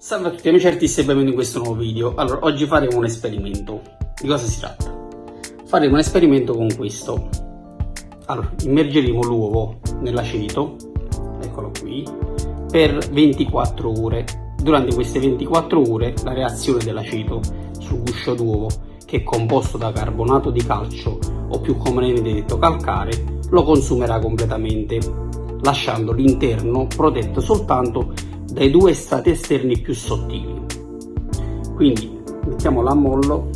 Salve a tutti amici artisti e benvenuti in questo nuovo video. Allora, oggi faremo un esperimento. Di cosa si tratta? Faremo un esperimento con questo. Allora, immergeremo l'uovo nell'aceto, eccolo qui, per 24 ore. Durante queste 24 ore la reazione dell'aceto sul guscio d'uovo, che è composto da carbonato di calcio o più comunemente detto calcare, lo consumerà completamente, lasciando l'interno protetto soltanto dai due strati esterni più sottili. Quindi mettiamo l'ammollo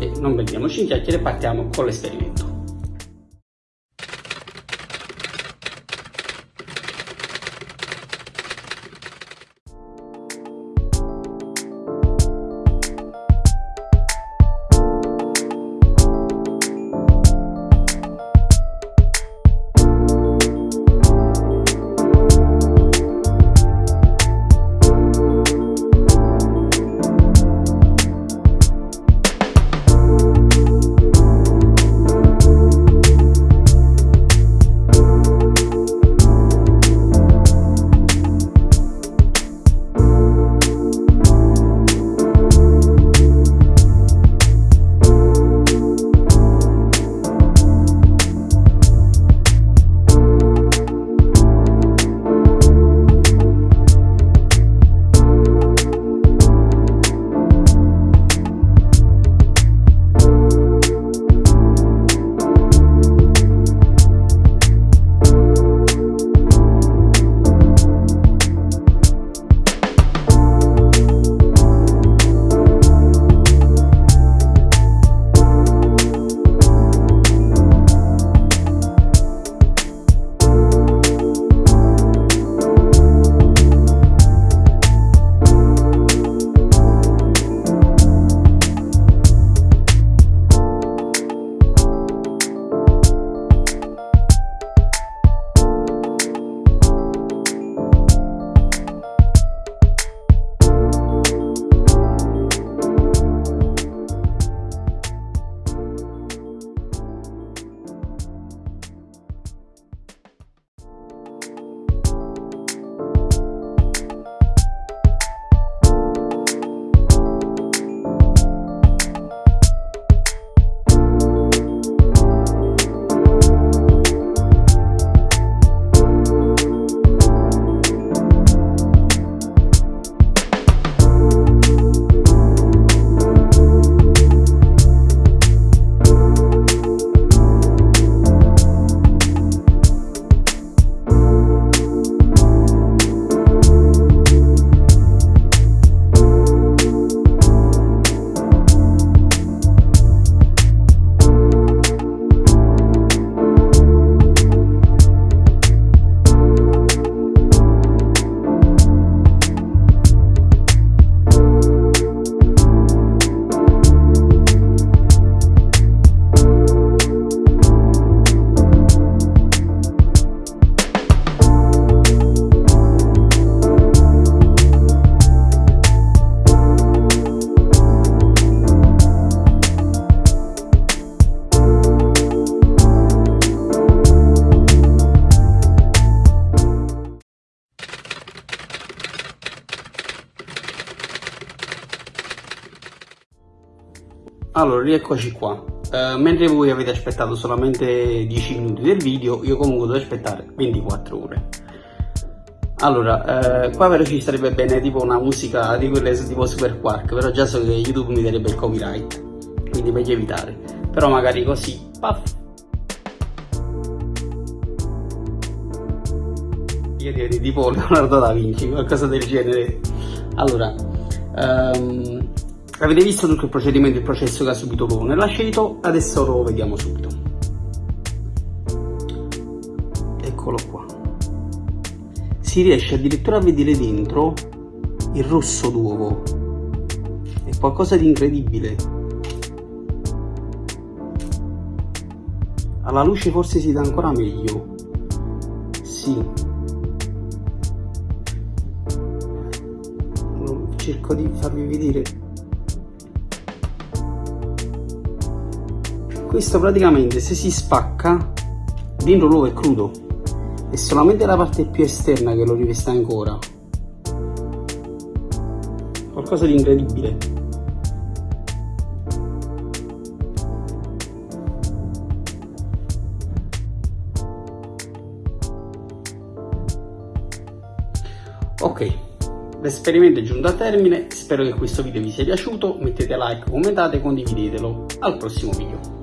e non perdiamoci in chiacchiere partiamo con l'esperimento. Allora, rieccoci qua. Uh, mentre voi avete aspettato solamente 10 minuti del video, io comunque devo aspettare 24 ore. Allora, uh, qua però ci sarebbe bene tipo una musica di quelle tipo Super Quark, però già so che YouTube mi darebbe il copyright, quindi meglio evitare. Però magari così, paf. Io direi tipo Leonardo da Vinci, qualcosa del genere. Allora, um, Avete visto tutto il procedimento, il processo che ha subito l'uovo nell'aceto, adesso lo vediamo subito. Eccolo qua. Si riesce addirittura a vedere dentro il rosso d'uovo. È qualcosa di incredibile. Alla luce forse si dà ancora meglio. Sì. Cerco di farvi vedere questo praticamente se si spacca dentro l'uovo è crudo è solamente la parte più esterna che lo riveste ancora qualcosa di incredibile. Ok, l'esperimento è giunto a termine, spero che questo video vi sia piaciuto, mettete like, commentate, condividetelo. Al prossimo video.